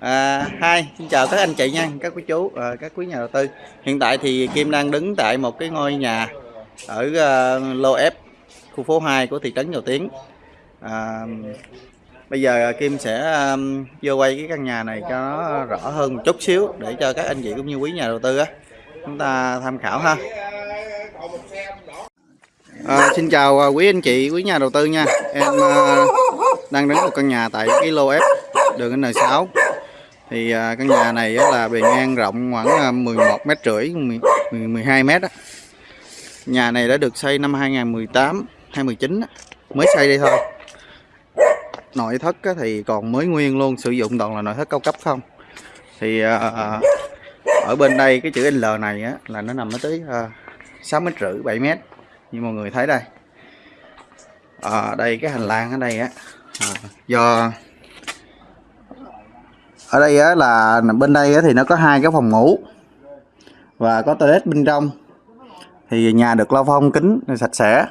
À, hi, xin chào các anh chị nha, các quý chú, à, các quý nhà đầu tư. Hiện tại thì Kim đang đứng tại một cái ngôi nhà ở uh, lô F, khu phố 2 của thị trấn Dầu Tiến. À, bây giờ Kim sẽ um, vô quay cái căn nhà này cho nó rõ hơn một chút xíu để cho các anh chị cũng như quý nhà đầu tư á chúng ta tham khảo ha. À, xin chào à, quý anh chị, quý nhà đầu tư nha. Em uh, đang đứng một căn nhà tại cái lô F đường N6 thì à, căn nhà này là bề ngang rộng khoảng à, 11 mét rưỡi 12 mét nhà này đã được xây năm 2018 2019 mới xây đây thôi. Nội thất thì còn mới nguyên luôn sử dụng toàn là nội thất cao cấp không? Thì à, ở bên đây cái chữ L này là nó nằm tới 6 mét rưỡi 7 mét. Như mọi người thấy đây. À, đây cái hành lang ở đây á. À, do ở đây á, là bên đây á, thì nó có hai cái phòng ngủ và có toilet bên trong. Thì nhà được lau phong kính sạch sẽ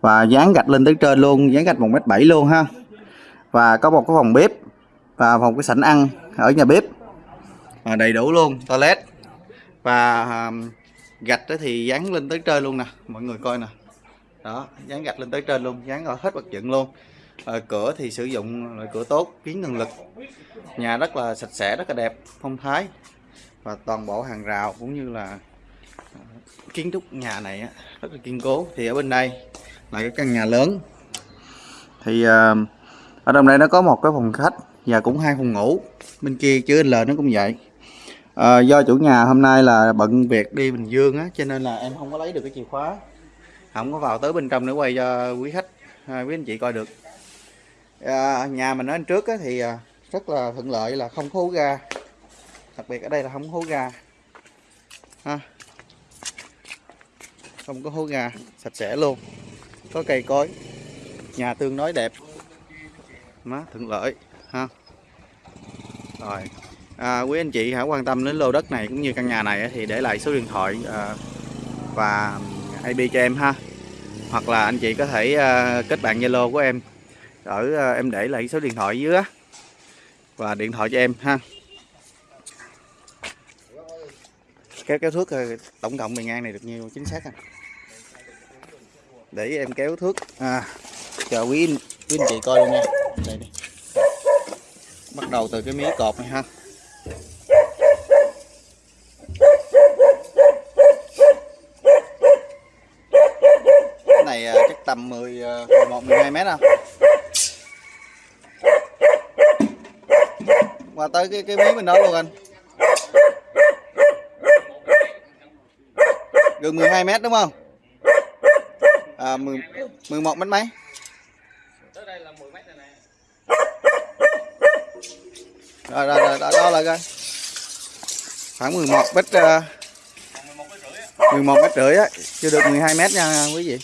và dán gạch lên tới trên luôn dán gạch một mét bảy luôn ha. Và có một cái phòng bếp và phòng cái sảnh ăn ở nhà bếp. À, đầy đủ luôn toilet. Và à, gạch thì dán lên tới trên luôn nè mọi người coi nè. Đó dán gạch lên tới trên luôn dán ở hết vật dựng luôn à, cửa thì sử dụng loại cửa tốt kiến cường lực. Nhà rất là sạch sẽ rất là đẹp phong thái. Và toàn bộ hàng rào cũng như là ờ, kiến trúc nhà này rất là kiên cố. Thì ở bên đây là cái căn nhà lớn. Thì à, ở trong đây nó có một cái phòng khách và cũng hai phòng ngủ. Bên kia chữ L nó cũng vậy. À, do chủ nhà hôm nay là bận việc đi Bình Dương á cho nên là em không có lấy được cái chìa khóa. Không có vào tới bên trong để quay cho quý khách à, quý anh chị coi được à, nhà mình ở trước á, thì ờ, rất là thuận lợi là không hố ga. Đặc biệt ở đây là không hố ga. Ha. Không có hố ga sạch sẽ luôn. Có cây cối. Nhà tương đối đẹp. Má thuận lợi. Ha. Rồi. À, quý anh chị hãy quan tâm đến lô đất này cũng như căn nhà này thì để lại số điện thoại à, và ừ, IP cho em ha. Hoặc là anh chị có thể à, kết bạn Zalo của em ở ờ, em để lại số điện thoại dưới á. Và điện thoại cho em ha. Kéo kéo thước ờ, tổng cộng bề ngang này được nhiêu chính xác không? Để em kéo thước. À, chờ quý quý anh chị coi luôn nha. Đây đi. Bắt đầu từ cái mí cột này ha. Cái này ờ, chắc tầm 10 11 12 mét không? Qua tới cái cái miếng bên đó luôn anh. Gần 12 mét đúng không? À 10, 11 mét mấy? Rồi rồi rồi đó, đó là coi. Khoảng 11 mét à, uh, 11 mét rưỡi á. Chưa được 12 mét nha quý vị.